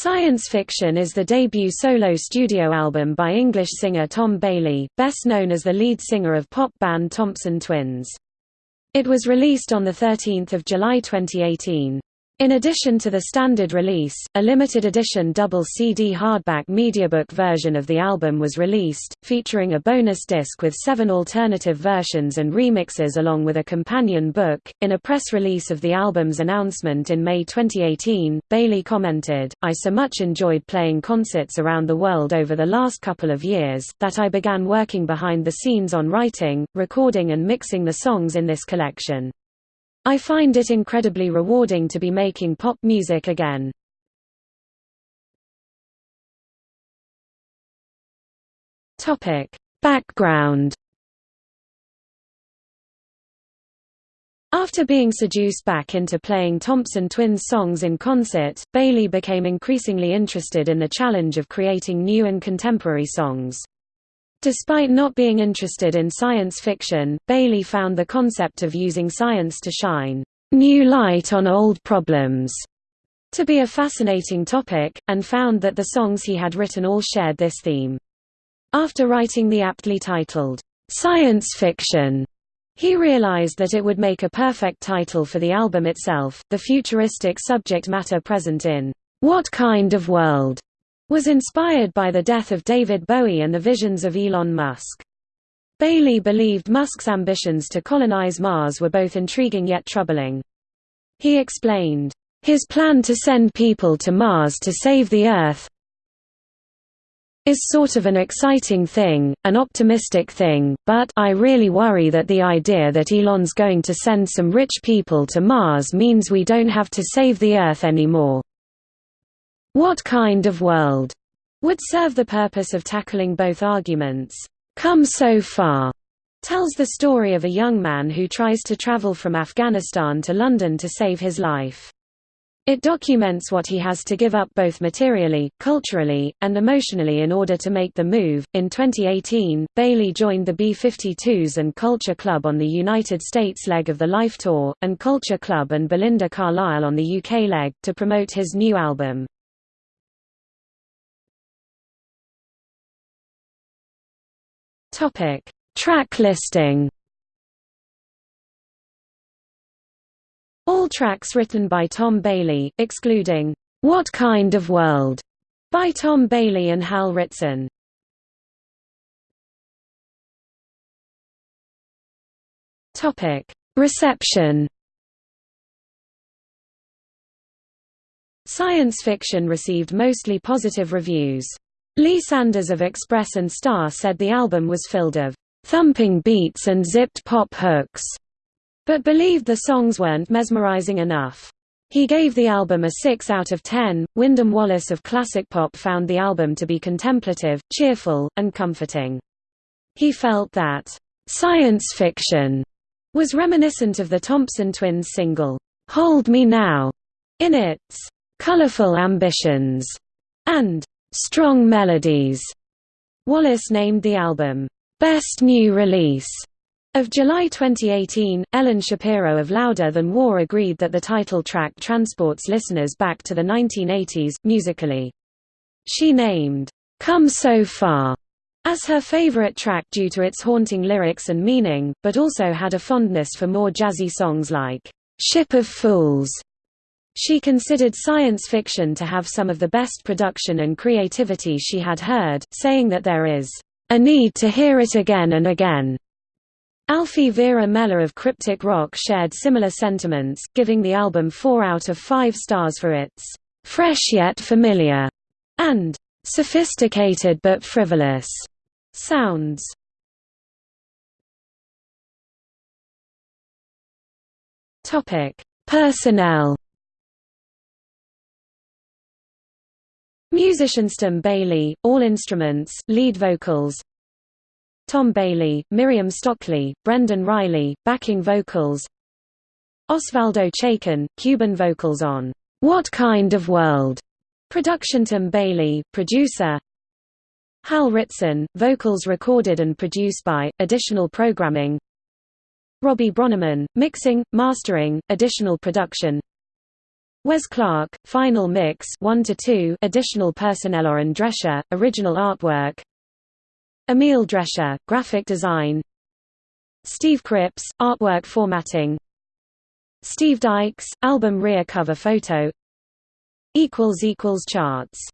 Science Fiction is the debut solo studio album by English singer Tom Bailey, best known as the lead singer of pop band Thompson Twins. It was released on 13 July 2018. In addition to the standard release, a limited edition double CD hardback mediabook version of the album was released, featuring a bonus disc with seven alternative versions and remixes along with a companion book. In a press release of the album's announcement in May 2018, Bailey commented, I so much enjoyed playing concerts around the world over the last couple of years, that I began working behind the scenes on writing, recording and mixing the songs in this collection. I find it incredibly rewarding to be making pop music again. Topic: Background After being seduced back into playing Thompson Twins songs in concert, Bailey became increasingly interested in the challenge of creating new and contemporary songs. Despite not being interested in science fiction, Bailey found the concept of using science to shine new light on old problems to be a fascinating topic, and found that the songs he had written all shared this theme. After writing the aptly titled, Science Fiction, he realized that it would make a perfect title for the album itself. The futuristic subject matter present in What Kind of World was inspired by the death of David Bowie and the visions of Elon Musk. Bailey believed Musk's ambitions to colonize Mars were both intriguing yet troubling. He explained, "...his plan to send people to Mars to save the Earth is sort of an exciting thing, an optimistic thing, but I really worry that the idea that Elon's going to send some rich people to Mars means we don't have to save the Earth anymore." What kind of world would serve the purpose of tackling both arguments? Come So Far tells the story of a young man who tries to travel from Afghanistan to London to save his life. It documents what he has to give up both materially, culturally, and emotionally in order to make the move. In 2018, Bailey joined the B 52s and Culture Club on the United States leg of the Life Tour, and Culture Club and Belinda Carlisle on the UK leg, to promote his new album. Topic: Track listing. All tracks written by Tom Bailey, excluding What Kind of World by Tom Bailey and Hal Ritson. Topic: Reception. Science fiction received mostly positive reviews. Lee Sanders of Express and Star said the album was filled of thumping beats and zipped pop hooks, but believed the songs weren't mesmerizing enough. He gave the album a 6 out of 10. Wyndham Wallace of Classic Pop found the album to be contemplative, cheerful, and comforting. He felt that science fiction was reminiscent of the Thompson Twins single, Hold Me Now, in its colorful ambitions and Strong Melodies. Wallace named the album, Best New Release. Of July 2018, Ellen Shapiro of Louder Than War agreed that the title track transports listeners back to the 1980s, musically. She named, Come So Far, as her favorite track due to its haunting lyrics and meaning, but also had a fondness for more jazzy songs like, Ship of Fools she considered science fiction to have some of the best production and creativity she had heard, saying that there is a need to hear it again and again. Alfie Vera Meller of Cryptic Rock shared similar sentiments, giving the album 4 out of 5 stars for its fresh yet familiar and sophisticated but frivolous sounds. Topic: Personnel Musicians Tom Bailey, all instruments, lead vocals. Tom Bailey, Miriam Stockley, Brendan Riley, backing vocals. Osvaldo Chacon, Cuban vocals on What Kind of World? Production Tom Bailey, producer. Hal Ritson, vocals recorded and produced by, additional programming. Robbie Bronnimann, mixing, mastering, additional production Wes Clark, Final Mix 1 to 2, additional personnel Oren Drescher, original artwork. Emil Drescher, graphic design. Steve Cripps, artwork formatting. Steve Dykes, album rear cover photo. equals equals charts